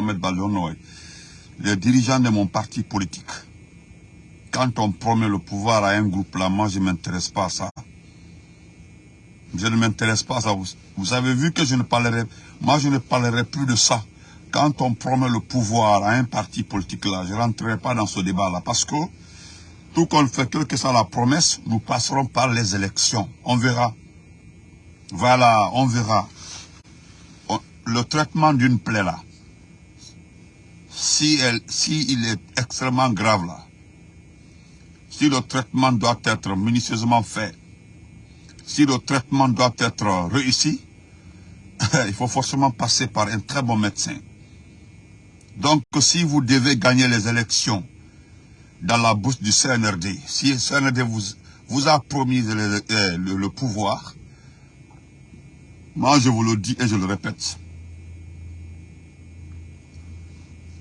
Mohamed les dirigeants de mon parti politique, quand on promet le pouvoir à un groupe là, moi je ne m'intéresse pas à ça. Je ne m'intéresse pas à ça. Vous, avez vu que je ne parlerai, moi je ne parlerai plus de ça. Quand on promet le pouvoir à un parti politique là, je ne rentrerai pas dans ce débat là parce que tout qu'on fait, que soit la promesse, nous passerons par les élections. On verra. Voilà, on verra. Le traitement d'une plaie là, si, il est extrêmement grave là, si le traitement doit être minutieusement fait, si le traitement doit être réussi, il faut forcément passer par un très bon médecin. Donc, si vous devez gagner les élections dans la bouche du CNRD, si le CNRD vous, a promis le pouvoir, moi je vous le dis et je le répète,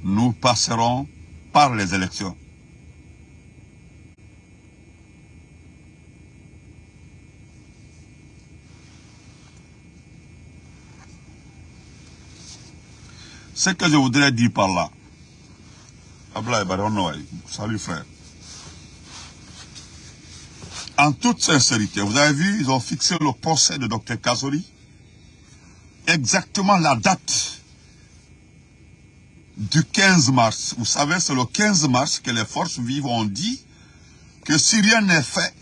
nous passerons par les élections. Ce que je voudrais dire par là, salut frère. En toute sincérité, vous avez vu, ils ont fixé le procès de Dr Kazori. Exactement la date du 15 mars. Vous savez, c'est le 15 mars que les forces vives ont dit que si rien n'est fait,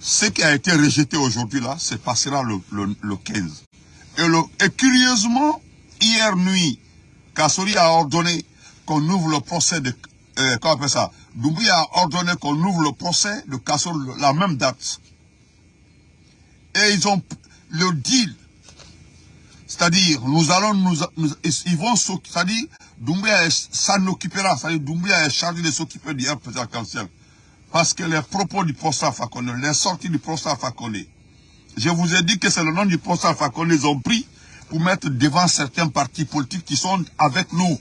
ce qui a été rejeté aujourd'hui là, se passera le, le, le 15. Et, curieusement, hier nuit, Kassori a ordonné qu'on ouvre le procès de... Euh, comment ça? Doumbouya a ordonné qu'on ouvre le procès de Kassori la même date. Et ils ont le deal. C'est-à-dire, nous allons nous, ils vont c'est-à-dire, Doumbouya s'en occupera, c'est-à-dire Doumbouya est chargé de s'occuper du président arc Parce que les propos du procès Fakone, les sorties du procès Fakone, je vous ai dit que c'est le nom du procès Fakone, ils ont pris pour mettre devant certains partis politiques qui sont avec nous.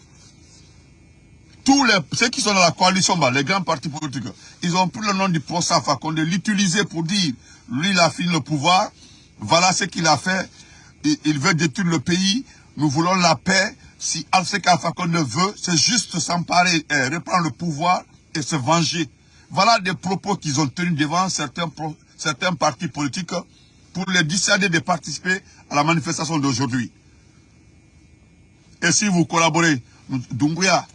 Tous les, ceux qui sont dans la coalition, bah, les grands partis politiques, ils ont pris le nom du procès Fakonde, l'utiliser pour dire, lui, il a fini le pouvoir, voilà ce qu'il a fait, il, veut détruire le pays, nous voulons la paix, si Alseka Fakonde veut, c'est juste s'emparer, et reprendre le pouvoir et se venger. Voilà des propos qu'ils ont tenus devant certains, certains partis politiques pour les dissuader de participer à la manifestation d'aujourd'hui. Et si vous collaborez, Doumbouya,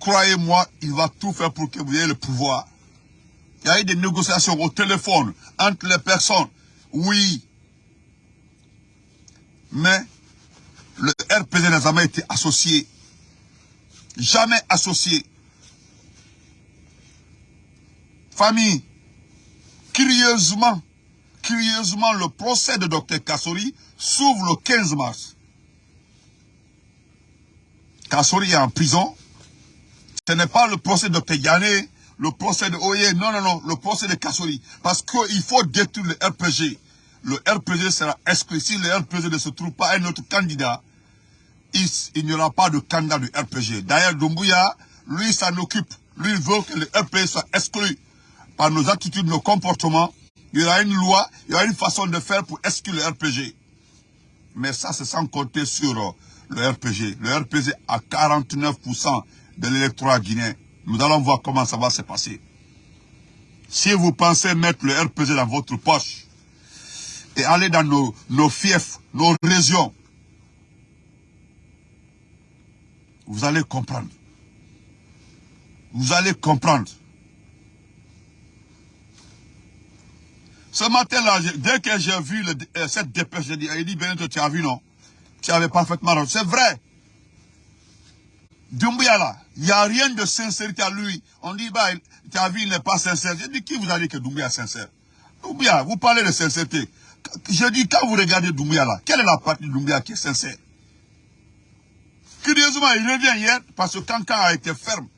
croyez-moi, il va tout faire pour que vous ayez le pouvoir. Il y a eu des négociations au téléphone entre les personnes. Oui. Mais le RPG n'a jamais été associé. Jamais associé. Famille, curieusement, curieusement, le procès de Dr Kassori s'ouvre le 15 mars. Kassori est en prison. Ce n'est pas le procès de Dr Yane, le procès de Oye, non, non, non, le procès de Kassori. Parce qu'il faut détruire le RPG. Le RPG sera exclu. Si le RPG ne se trouve pas un autre candidat, il, il n'y aura pas de candidat du RPG. D'ailleurs, Doumbouya, lui, s'en occupe. Lui, il veut que le RPG soit exclu par nos attitudes, nos comportements. Il y aura une loi, il y aura une façon de faire pour exclure le RPG. Mais ça, c'est sans compter sur le RPG. Le RPG a 49% de l'électorat guinéen. Nous allons voir comment ça va se passer. Si vous pensez mettre le RPG dans votre poche et aller dans nos, nos fiefs, nos régions, vous allez comprendre. Vous allez comprendre. Ce matin-là, dès que j'ai vu euh, cette dépêche, j'ai dit, il dit, Benito, tu as vu, non? Tu avais parfaitement raison. C'est vrai. Doumbouya là, il n'y a rien de sincérité à lui. On dit, bah, tu as vu, il n'est pas sincère. J'ai dit, qui vous a dit que Doumbouya est sincère? Doumbouya, vous parlez de sincérité. Je dis, quand vous regardez Doumbouya là, quelle est la partie de Doumbouya qui est sincère Curieusement, il revient hier parce que Kankan a été ferme.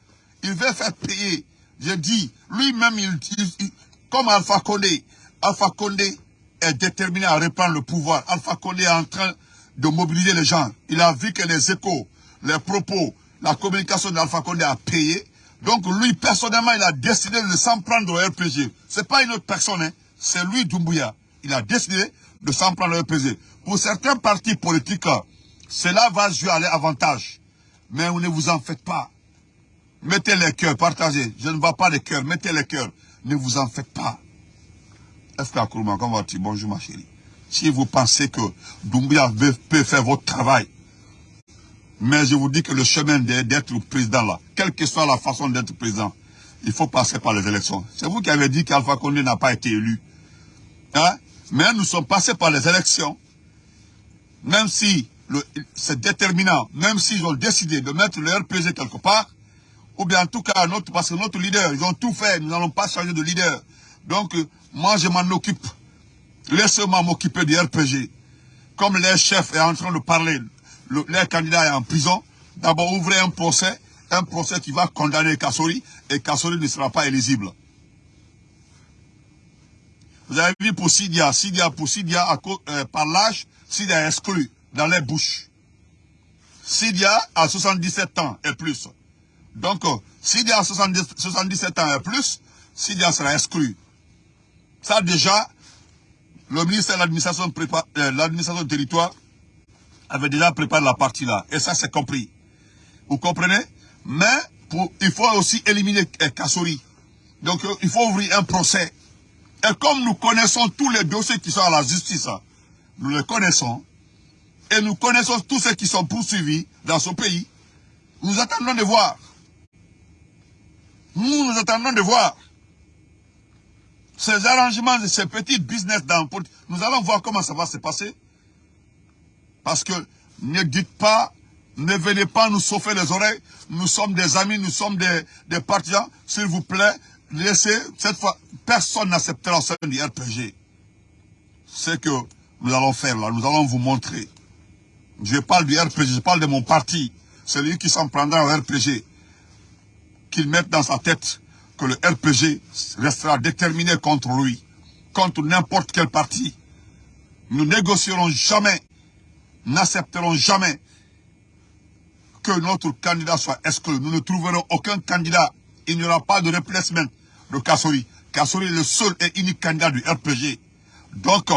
Il veut faire payer. Je dis, lui-même, il, comme Alpha Condé, Alpha Condé est déterminé à reprendre le pouvoir. Alpha Condé est en train de mobiliser les gens. Il a vu que les échos, les propos, la communication d'Alpha Condé a payé. Donc lui, personnellement, il a décidé de s'en prendre au RPG. C'est pas une autre personne, hein. c'est lui, Doumbouya. Il a décidé de s'en prendre au RPG. Pour certains partis politiques, Cela va jouer à l'avantage. Mais ne vous en faites pas. Mettez les cœurs, partagez. Je ne vois pas les cœurs, mettez les cœurs. Ne vous en faites pas. Est-ce comment vas-tu? Bonjour ma chérie. Si vous pensez que Doumbia peut faire votre travail, mais je vous dis que le chemin d'être président là, quelle que soit la façon d'être président, il faut passer par les élections. C'est vous qui avez dit qu'Alpha Condé n'a pas été élu. Hein? Mais nous sommes passés par les élections. Même si c'est déterminant, même s'ils ont décidé de mettre le RPG quelque part, ou bien en tout cas, notre, parce que notre leader, ils ont tout fait, nous n'allons pas changer de leader. Donc, moi, je m'en occupe. Laissez-moi m'occuper du RPG. Comme les chefs est en train de parler, le, les candidats est en prison, d'abord ouvrez un procès, un procès qui va condamner Kassori, et Kassori ne sera pas éligible. Vous avez vu pour Sidia, Sidia pour Sidia, à, euh, par l'âge, Sidia est exclu dans les bouches. Sidia a 77 ans et plus. Donc, euh, Sidia a 77 ans et plus, Sidia sera exclu. Ça déjà, le ministère de l'administration euh, du territoire avait déjà préparé la partie là. Et ça, c'est compris. Vous comprenez? Mais il faut aussi éliminer euh, Kassori. Donc, il faut ouvrir un procès. Et comme nous connaissons tous les dossiers qui sont à la justice, hein, nous les connaissons, et nous connaissons tous ceux qui sont poursuivis dans ce pays, nous attendons de voir. Nous, nous attendons de voir. Ces arrangements, ces petits business dans nous allons voir comment ça va se passer. Parce que ne dites pas, ne venez pas nous sauver les oreilles. Nous sommes des amis, nous sommes des partisans. S'il vous plaît, laissez, cette fois, personne n'acceptera sein du RPG. Ce que nous allons faire là, nous allons vous montrer. Je parle du RPG, je parle de mon parti. Celui qui s'en prendra au RPG. Qu'il mette dans sa tête que le RPG restera déterminé contre lui. Contre n'importe quel parti. Nous négocierons jamais, n'accepterons jamais que notre candidat soit exclu. Nous ne trouverons aucun candidat. Il n'y aura pas de replacement de Kassori. Kassori est le seul et unique candidat du RPG. Donc,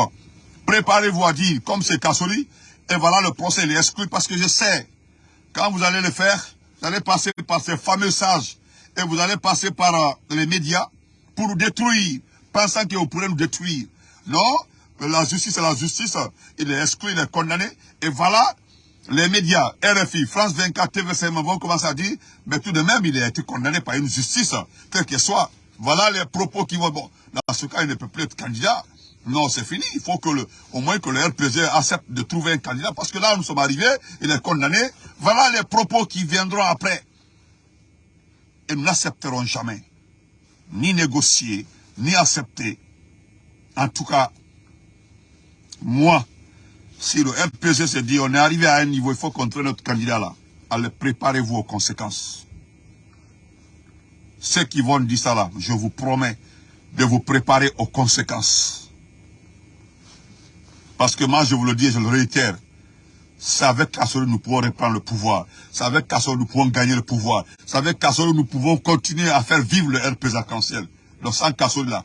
préparez-vous à dire, comme c'est Kassori, et voilà le procès, il est exclu parce que je sais, quand vous allez le faire, vous allez passer par ces fameux sages et vous allez passer par euh, les médias pour nous détruire, pensant que vous pourrez nous détruire. Non, la justice est la justice, il est exclu, il est condamné, et voilà, les médias, RFI, France 24, TVCM vont commencer à dire, mais tout de même, il a été condamné par une justice, quelle qu'elle soit. Voilà les propos qui vont, bon, dans ce cas, il ne peut plus être candidat. Non, c'est fini. Il faut que le, au moins que le RPG accepte de trouver un candidat. Parce que là, nous sommes arrivés, il est condamné. Voilà les propos qui viendront après. Et nous n'accepterons jamais. Ni négocier, ni accepter. En tout cas, moi, si le RPG se dit, on est arrivé à un niveau, il faut contrer notre candidat là. Allez, préparez-vous aux conséquences. Ceux qui vont dire ça là, je vous promets de vous préparer aux conséquences. Parce que moi, je vous le dis et je le réitère, c'est avec Kassori nous pouvons reprendre le pouvoir. C'est avec Kassori nous pouvons gagner le pouvoir. C'est avec Kassori nous pouvons continuer à faire vivre le RP arc-en-ciel. Donc sans Kassori là,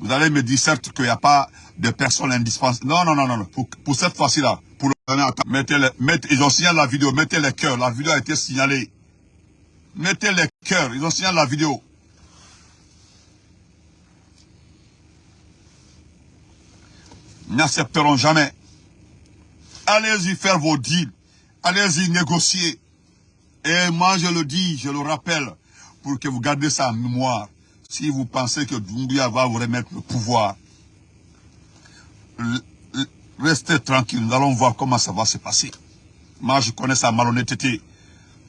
vous allez me dire certes qu'il n'y a pas de personnes indispensables. Non, non, non, non. Pour, pour cette fois-ci là, pour le mettez les, mettez, ils ont signalé la vidéo, mettez les cœurs. La vidéo a été signalée. Mettez les cœurs, ils ont signalé la vidéo. n'accepteront jamais. Allez-y faire vos deals. Allez-y négocier. Et moi, je le dis, je le rappelle, pour que vous gardez ça en mémoire. Si vous pensez que Doumbia va vous remettre le pouvoir, restez tranquille, nous allons voir comment ça va se passer. Moi, je connais sa malhonnêteté.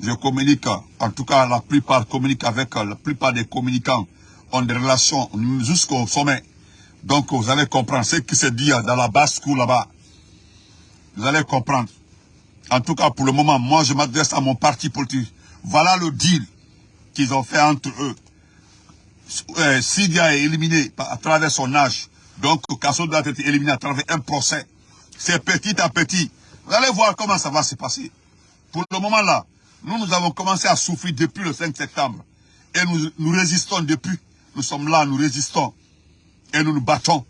Je communique, en tout cas, la plupart communiquent avec, la plupart des communicants ont des relations jusqu'au sommet. Donc vous allez comprendre ce qui se dit dans la basse cour là-bas. Vous allez comprendre. En tout cas, pour le moment, moi, je m'adresse à mon parti politique. Voilà le deal qu'ils ont fait entre eux. Euh, Sidia est éliminé à travers son âge. Donc, Kasso doit être éliminé à travers un procès. C'est petit à petit. Vous allez voir comment ça va se passer. Pour le moment là, nous, nous avons commencé à souffrir depuis le 5 septembre. Et nous, nous résistons depuis. Nous sommes là, nous résistons et nous nous battons.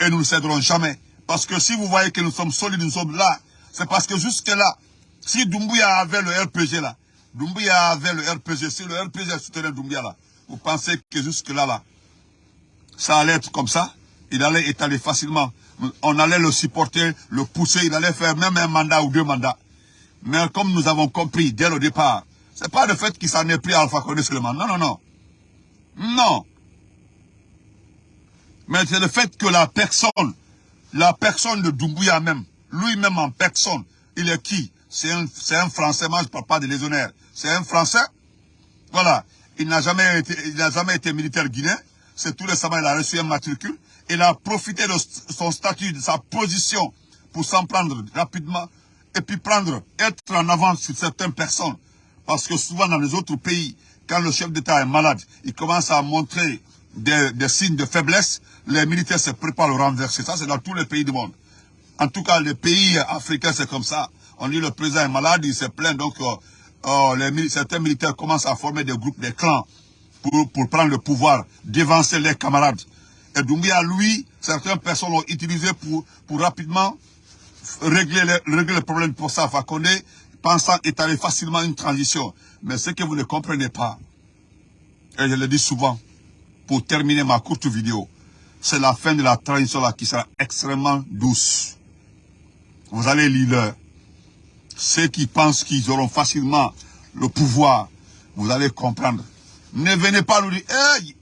Et nous ne céderons jamais. Parce que si vous voyez que nous sommes solides, nous sommes là, C'est parce que jusque-là, si Doumbouya avait le RPG là, Doumbouya avait le RPG, si le RPG soutenait Doumbouya là, vous pensez que jusque-là, là, ça allait être comme ça? Il allait étaler facilement. On allait le supporter, le pousser, il allait faire même un mandat ou deux mandats. Mais comme nous avons compris dès le départ, c'est pas le fait qu'il s'en est pris à Alpha Condé seulement. Non, non, non. Non. Mais c'est le fait que la personne, la personne de Doumbouya même, lui-même en personne, il est qui? C'est un, un, Français, moi je ne parle pas de légionnaire. C'est un Français. Voilà. Il n'a jamais été, il n'a jamais été militaire guinéen. C'est tout récemment, il a reçu un matricule. Il a profité de son statut, de sa position pour s'en prendre rapidement et puis prendre, être en avance sur certaines personnes. Parce que souvent dans les autres pays, quand le chef d'État est malade, il commence à montrer des, signes de faiblesse, les militaires se préparent à le renverser. Ça, c'est dans tous les pays du monde. En tout cas, les pays africains, c'est comme ça. On dit le président est malade, il se plaint, donc euh, euh, certains militaires commencent à former des groupes, des clans, pour, pour prendre le pouvoir, dévancer les camarades. Et Doumbia, lui, certaines personnes l'ont utilisé pour, pour rapidement régler, les, régler le problème pour ça. Fakonde, pensant étaler facilement une transition. Mais ce que vous ne comprenez pas, et je le dis souvent, pour terminer ma courte vidéo, c'est la fin de la transition là qui sera extrêmement douce. Vous allez lire Ceux qui pensent qu'ils auront facilement le pouvoir, vous allez comprendre. Ne venez pas nous dire, hey,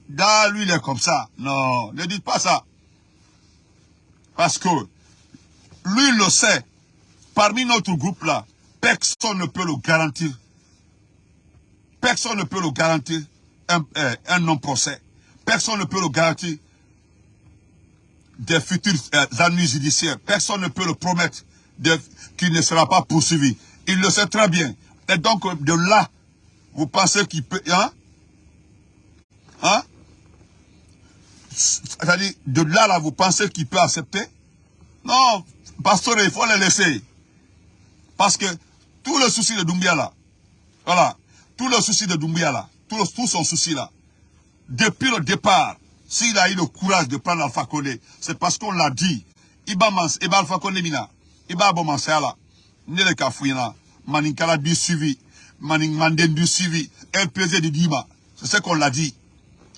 lui il est comme ça. Non, ne dites pas ça. Parce que lui le sait. Parmi notre groupe là, personne ne peut le garantir. Personne ne peut le garantir un, un non-procès. Personne ne peut le garantir des futurs euh, judiciaires. Personne ne peut le promettre qu'il ne sera pas poursuivi. Il le sait très bien. Et donc, de là, vous pensez qu'il peut... Hein? Hein? C'est-à-dire, de là, là, vous pensez qu'il peut accepter? Non, pasteur, il faut le laisser. Parce que tout le souci de Doumbia, là, voilà, tout le souci de Doumbia, là, tout, le, tout son souci, là, depuis le départ, s'il a eu le courage de prendre Alpha Condé, c'est parce qu'on l'a dit. Iba mans, Iba Alpha Condé mina, Iba bon mansala, Nele Kafouina, Maninkala du suivi, Maning Manden du suivi, MPZ de Dima. C'est ce qu'on l'a dit.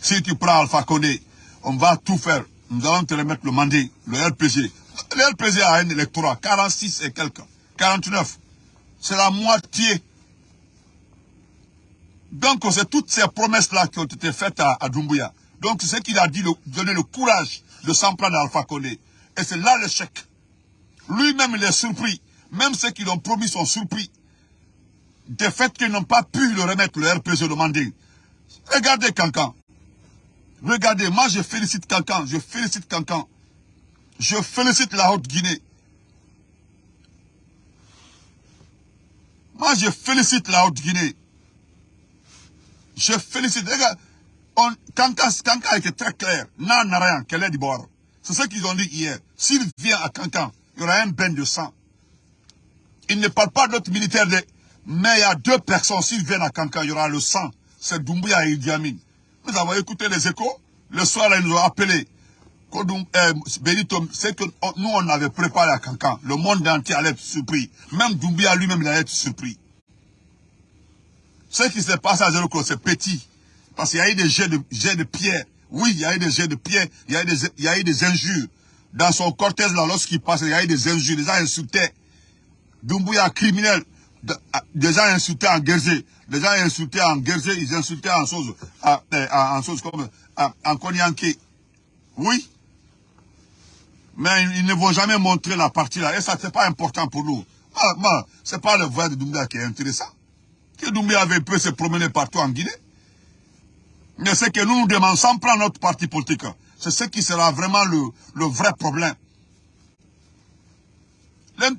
Si tu prends Alpha Condé, on va tout faire. Nous allons te remettre le mandat, le LPG. Le LPG a un électorat, 46 et quelques, 49. C'est la moitié. Donc, c'est toutes ces promesses-là qui ont été faites à, à Doumbouya. Donc, c'est ce qu'il a dit, donner le courage de s'en prendre à Alpha Condé. Et c'est là l'échec. Lui-même, il est surpris. Même ceux qui l'ont promis sont surpris. Des faits qu'ils n'ont pas pu le remettre, le RPG demandé. Regardez Cancan. Regardez, moi je félicite Cancan, je félicite Cancan. Je félicite la Haute-Guinée. Moi je félicite la Haute-Guinée. Je félicite. Regarde, Kanka, a été très clair. Non, rien, qu'elle est du bord. C'est ce qu'ils ont dit hier. S'il vient à Kankan, il y aura un bain de sang. Il ne parle pas d'autres militaires, mais il y a deux personnes. S'ils viennent à Kankan, il y aura le sang. C'est Doumbouya et Idi. Nous avons écouté les échos. Le soir, ils nous ont appelés. Que nous, on avait préparé à Kankan. Le monde entier allait être surpris. Même Doumbouya lui-même, allait être surpris. Ce qui s'est passé à Zéro c'est petit. Parce qu'il y a eu des jets de, jets de pierre. Oui, il y a eu des jets de pierre. Il y a eu des, il y a eu des injures. Dans son cortège, là, lorsqu'il passait, il y a eu des injures. Les gens insultaient. Doumbouya criminel. Des gens insultaient en guerzé. Les gens insultaient en guerzé, ils insultaient en chose, en, en comme, en, en Oui. Mais ils ne vont jamais montrer la partie là. Et ça, c'est pas important pour nous. Ah, c'est pas le voyage de Doumbouya qui est intéressant. Que Doumbouya avait pu se promener partout en Guinée. Mais ce que nous nous demandons, sans prendre notre parti politique, c'est ce qui sera vraiment le, vrai problème.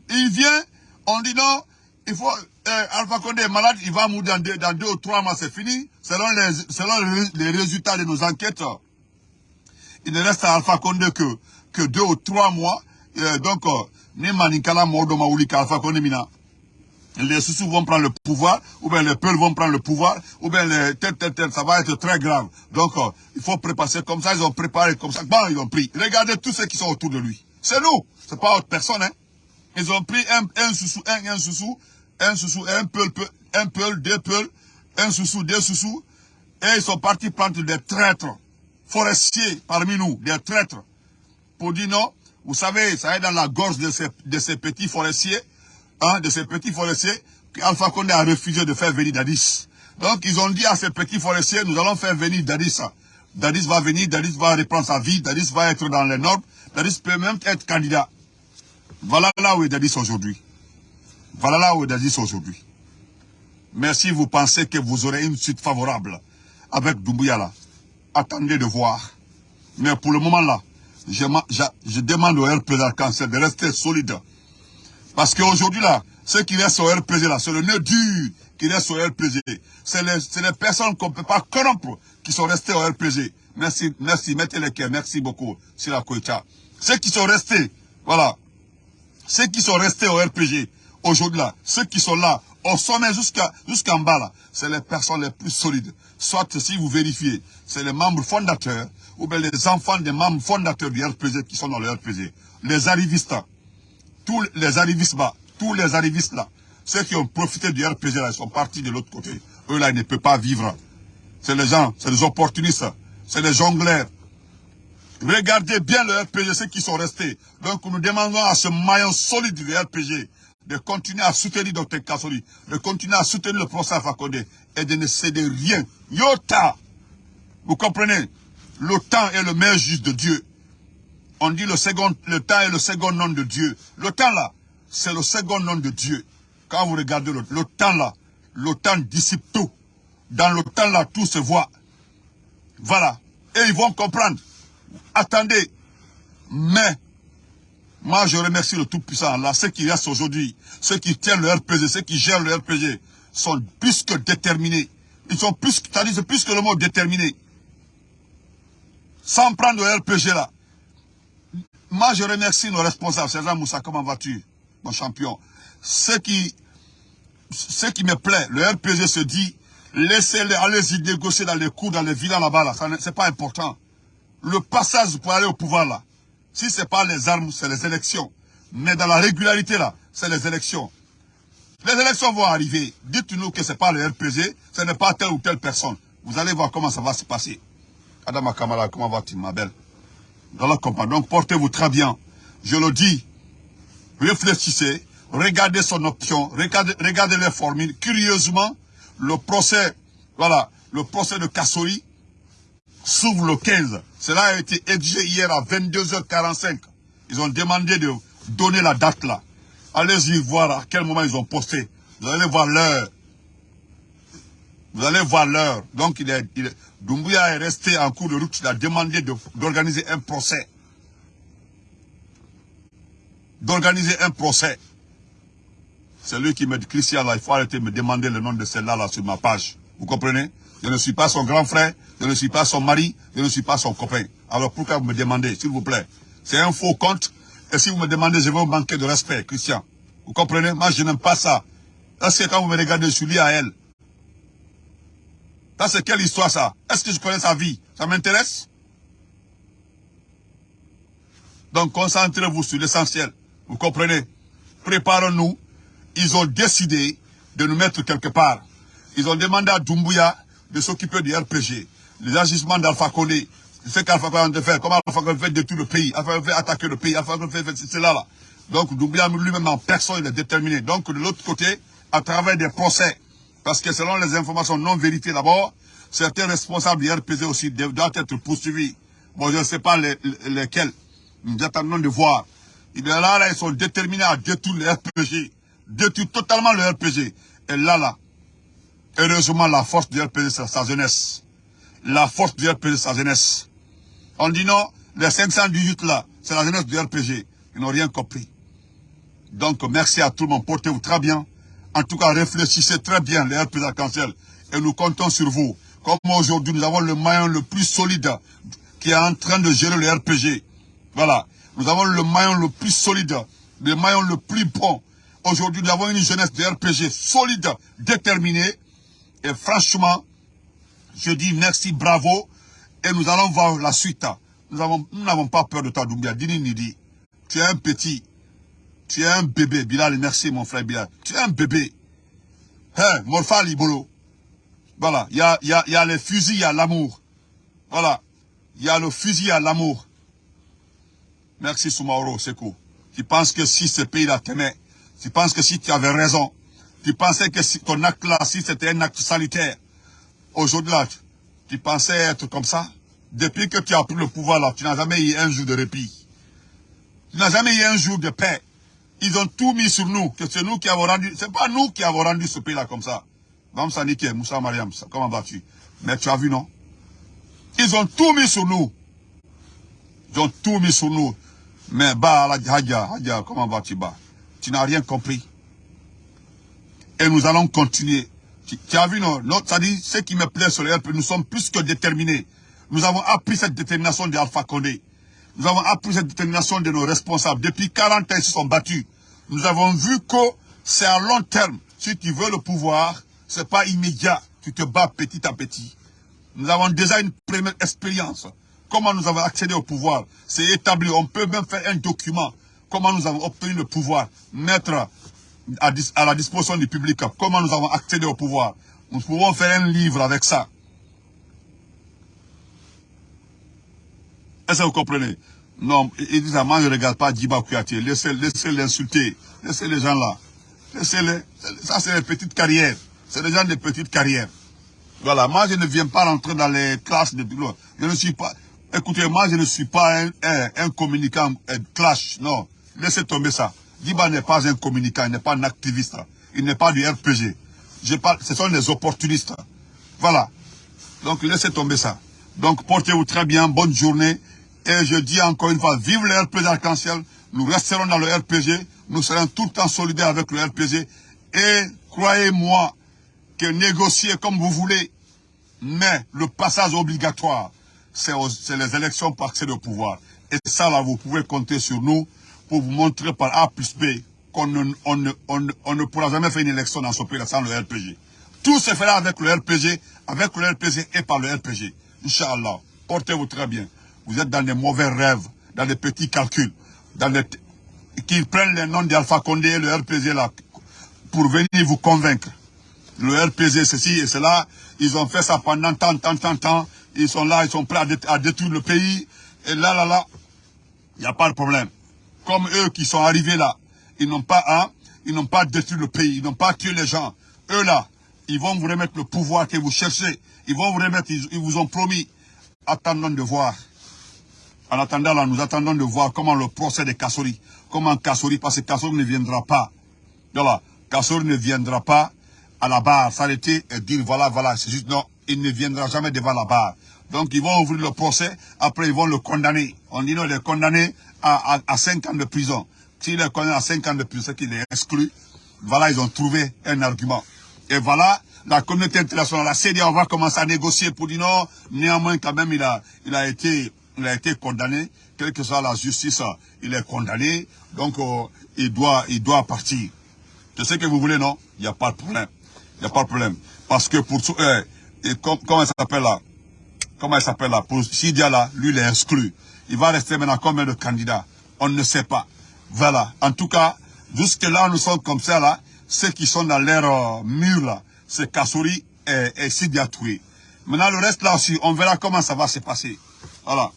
Il vient, on dit non, il faut, euh, Alpha Condé est malade, il va mourir dans deux, dans deux ou trois mois, c'est fini. Selon les, selon les résultats de nos enquêtes, il ne reste à Alpha Condé que, que deux ou trois mois. Euh, donc, euh, Condé Mina les sous vont prendre le pouvoir, ou bien les peuples vont prendre le pouvoir, ou bien les tel, tel, tel, ça va être très grave. Donc, euh, il faut préparer comme ça, ils ont préparé comme ça, bon, ils ont pris. Regardez tous ceux qui sont autour de lui. C'est nous, c'est pas autre personne, hein. Ils ont pris un, un sous un, un sous un sous un peul, un peul, deux peuls, un sous deux sous et ils sont partis prendre des traîtres forestiers parmi nous, des traîtres, pour dire non, vous savez, ça est dans la gorge de ces, petits forestiers, hein, de ces petits forestiers, qu'Alpha Condé a refusé de faire venir Dadis. Donc, ils ont dit à ces petits forestiers, nous allons faire venir Dadis. Dadis va venir, Dadis va reprendre sa vie, Dadis va être dans les normes, Dadis peut même être candidat. Voilà là où est Dadis aujourd'hui. Voilà là où est Dadis aujourd'hui. Mais si vous pensez que vous aurez une suite favorable avec Doumbouya attendez de voir. Mais pour le moment là, je, demande au RPZ cancer de rester solide. Parce qu'aujourd'hui là, ceux qui restent au RPZ là, c'est le nœud dur qui reste au RPG. C'est les, les, personnes qu'on ne peut pas corrompre qui sont restées au RPG. Merci, merci, mettez les cœurs, merci beaucoup, la Koïcha. Ceux qui sont restés, voilà, ceux qui sont restés au RPG, aujourd'hui là, ceux qui sont là, au sommet jusqu'en bas là, c'est les personnes les plus solides. Soit si vous vérifiez, c'est les membres fondateurs, ou bien les enfants des membres fondateurs du RPG qui sont dans le RPG. Les arrivistes, tous les arrivistes là, tous les arrivistes là, ceux qui ont profité du RPG là, ils sont partis de l'autre côté. Eux là, ils ne peuvent pas vivre. C'est les gens, c'est les opportunistes, c'est les jongleurs. Regardez bien le RPG, ceux qui sont restés. Donc nous demandons à ce maillon solide du RPG de continuer à soutenir Dr Kassoli, de continuer à soutenir le professeur Fakonde et de ne céder rien. Yota Vous comprenez? Le temps est le meilleur juge de Dieu. On dit le second, le temps est le second nom de Dieu. Le temps là, c'est le second nom de Dieu. Quand vous regardez le, temps là, le temps dissipe tout. Dans le temps là, tout se voit. Voilà. Et ils vont comprendre. Attendez. Mais, moi je remercie le Tout-Puissant. Là, ceux qui restent aujourd'hui, ceux qui tiennent le RPG, ceux qui gèrent le RPG, sont plus que déterminés. Ils sont plus, plus que le mot déterminé. Sans prendre le RPG là. Moi, je remercie nos responsables. Sergent Moussa, comment vas-tu, mon champion? Ce qui ce qui me plaît, le RPG se dit, laissez-les, allez-y négocier dans les cours, dans les villas là-bas, là, c'est pas important. Le passage pour aller au pouvoir là, si c'est pas les armes, c'est les élections. Mais dans la régularité là, c'est les élections. Les élections vont arriver. Dites-nous que c'est pas le RPG, ce n'est pas telle ou telle personne. Vous allez voir comment ça va se passer. Adama Kamala, comment vas-tu, ma belle? Dans la. Donc, portez-vous très bien. Je le dis, réfléchissez, regardez son option, regardez, regardez les formules. Curieusement, le procès, voilà, le procès de Kassori s'ouvre le 15. Cela a été exigé hier à 22h45. Ils ont demandé de donner la date là. Allez-y voir à quel moment ils ont posté. Vous allez voir l'heure. Vous allez voir l'heure. Donc, il est, il est, resté en cours de route. Il a demandé d'organiser un procès. D'organiser un procès. C'est lui qui me dit, Christian, là, il faut arrêter de me demander le nom de celle-là là, sur ma page. Vous comprenez? Je ne suis pas son grand frère, je ne suis pas son mari, je ne suis pas son copain. Alors pourquoi vous me demandez, s'il vous plaît? C'est un faux compte. Et si vous me demandez, je vais vous manquer de respect, Christian. Vous comprenez? Moi, je n'aime pas ça. Est-ce que quand vous me regardez, je suis lié à elle. Ça, c'est quelle histoire, ça? Est-ce que je connais sa vie? Ça m'intéresse? Donc, concentrez-vous sur l'essentiel. Vous comprenez? Préparons-nous ils ont décidé de nous mettre quelque part. Ils ont demandé à Doumbouya de s'occuper du RPG. Les agissements d'Alpha Condé, ce qu'Alpha Condé fait, comment Alpha Condé fait détruire le pays, Alpha Condé fait attaquer le pays, Alpha Condé fait cela là. Donc Doumbouya lui-même en personne, il est déterminé. Donc de l'autre côté, à travers des procès, parce que selon les informations non vérifiées d'abord, certains responsables du RPG aussi doivent être poursuivis. Bon, je ne sais pas lesquels. Nous attendons de voir. Il là, ils sont déterminés à détruire le RPG détruit totalement le RPG. Et là, là, heureusement, la force du RPG, c'est sa jeunesse. La force du RPG, c'est sa jeunesse. On dit non, les 518 là, c'est la jeunesse du RPG. Ils n'ont rien compris. Donc, merci à tout le monde. Portez-vous très bien. En tout cas, réfléchissez très bien, les RPG arc-en-ciel. Et nous comptons sur vous. Comme aujourd'hui, nous avons le maillon le plus solide qui est en train de gérer le RPG. Voilà. Nous avons le maillon le plus solide, le maillon le plus bon, Aujourd'hui, nous avons une jeunesse de RPG solide, déterminée. Et franchement, je dis merci, bravo. Et nous allons voir la suite. Nous n'avons pas peur de toi, Doumbia. Dini Nidi. Tu es un petit. Tu es un bébé, Bilal, merci mon frère Bilal. Tu es un bébé. Hein, Morpha Libolo. Voilà, il y a, y, a, y a fusils à l'amour. Voilà, il y a le fusil à l'amour. Merci Soumaoro, c'est cool. Tu penses que si ce pays-là t'aimait, tu penses que si tu avais raison, tu pensais que si ton acte là, si c'était un acte sanitaire, aujourd'hui là, tu pensais être comme ça? Depuis que tu as pris le pouvoir là, tu n'as jamais eu un jour de répit. Tu n'as jamais eu un jour de paix. Ils ont tout mis sur nous, que c'est nous qui avons rendu, c'est pas nous qui avons rendu ce pays là comme ça. Moussa Moussa Mariam, comment vas-tu? Mais tu as vu, non? Ils ont tout mis sur nous. Ils ont tout mis sur nous. Mais bah, Hadja, Hadja, comment vas-tu, bah Tu n'as rien compris. Et nous allons continuer. Tu, as vu, non, Ça dit, ce qui me plaît sur le RP, nous sommes plus que déterminés. Nous avons appris cette détermination d'Alpha Condé. Nous avons appris cette détermination de nos responsables. Depuis 40 ans, ils se sont battus. Nous avons vu que c'est à long terme. Si tu veux le pouvoir, c'est pas immédiat. Tu te bats petit à petit. Nous avons déjà une première expérience. Comment nous avons accédé au pouvoir? C'est établi. On peut même faire un document. Comment nous avons obtenu le pouvoir? Mettre à, la disposition du public. Comment nous avons accédé au pouvoir? Nous pouvons faire un livre avec ça. Est-ce que vous comprenez? Non, je ne regarde pas Djiba Kouyaté. Laissez l'insulter. Laissez les gens là. Laissez-les. Ça, c'est les petites carrières. C'est des gens de petites carrières. Voilà, moi je ne viens pas rentrer dans les classes de... Je ne suis pas... Écoutez, moi je ne suis pas un, un, communicant un clash, non. Laissez tomber ça. Diba n'est pas un communicant, il n'est pas un activiste. Il n'est pas du RPG. Je parle, ce sont des opportunistes. Voilà. Donc laissez tomber ça. Donc portez-vous très bien, bonne journée. Et je dis encore une fois, vive le RPG arc-en-ciel. Nous resterons dans le RPG. Nous serons tout le temps solidaires avec le RPG. Et croyez-moi, que négocier comme vous voulez, mais le passage obligatoire, c'est les élections pour accéder au pouvoir. Et ça, là, vous pouvez compter sur nous pour vous montrer par A plus B qu'on ne, on ne, pourra jamais faire une élection dans ce pays sans le RPG. Tout se fera avec le RPG, avec le RPG et par le RPG. Inch'Allah, portez-vous très bien. Vous êtes dans des mauvais rêves, dans des petits calculs, dans qui prennent les noms d'Alpha Condé et le RPG là, pour venir vous convaincre le RPG, ceci et cela. Ils ont fait ça pendant tant, tant, tant, tant. Ils sont là, ils sont prêts à, détruire le pays. Et là, là, là, il n'y a pas de problème. Comme eux qui sont arrivés là, ils n'ont pas, hein, ils n'ont pas détruit le pays, ils n'ont pas tué les gens. Eux là, ils vont vous remettre le pouvoir que vous cherchez. Ils vont vous remettre, ils, vous ont promis. Attendons de voir. En attendant nous attendons de voir comment le procès de Kassori, comment Kassori, parce que Kassori ne viendra pas. Voilà, Kassori ne viendra pas à la barre, s'arrêter et dire voilà, voilà, c'est juste non, il ne viendra jamais devant la barre. Donc ils vont ouvrir le procès, après ils vont le condamner. On dit non, il est condamné à, à, 5 ans de prison. S'il est condamné à 5 ans de prison, c'est qu'il est exclu. Voilà, ils ont trouvé un argument. Et voilà, la communauté internationale, la CDA, on va commencer à négocier pour dire non, néanmoins quand même il a, il a été, il a été condamné, quelle que soit la justice, il est condamné, donc euh, il doit, il partir. C'est ce que vous voulez, non? Il n'y a pas de problème. Il n'y a pas de problème. Parce que pour tout, euh, et comment elle s'appelle là? Comment elle s'appelle là? Pour Sidia là, lui il est exclu. Il va rester maintenant combien de candidats On ne sait pas. Voilà. En tout cas, jusque là, nous sommes comme ça là. Ceux qui sont dans l'air euh, mur là, c'est Kassouri et, et Sidia Toué. Maintenant, le reste là aussi, on verra comment ça va se passer. Voilà.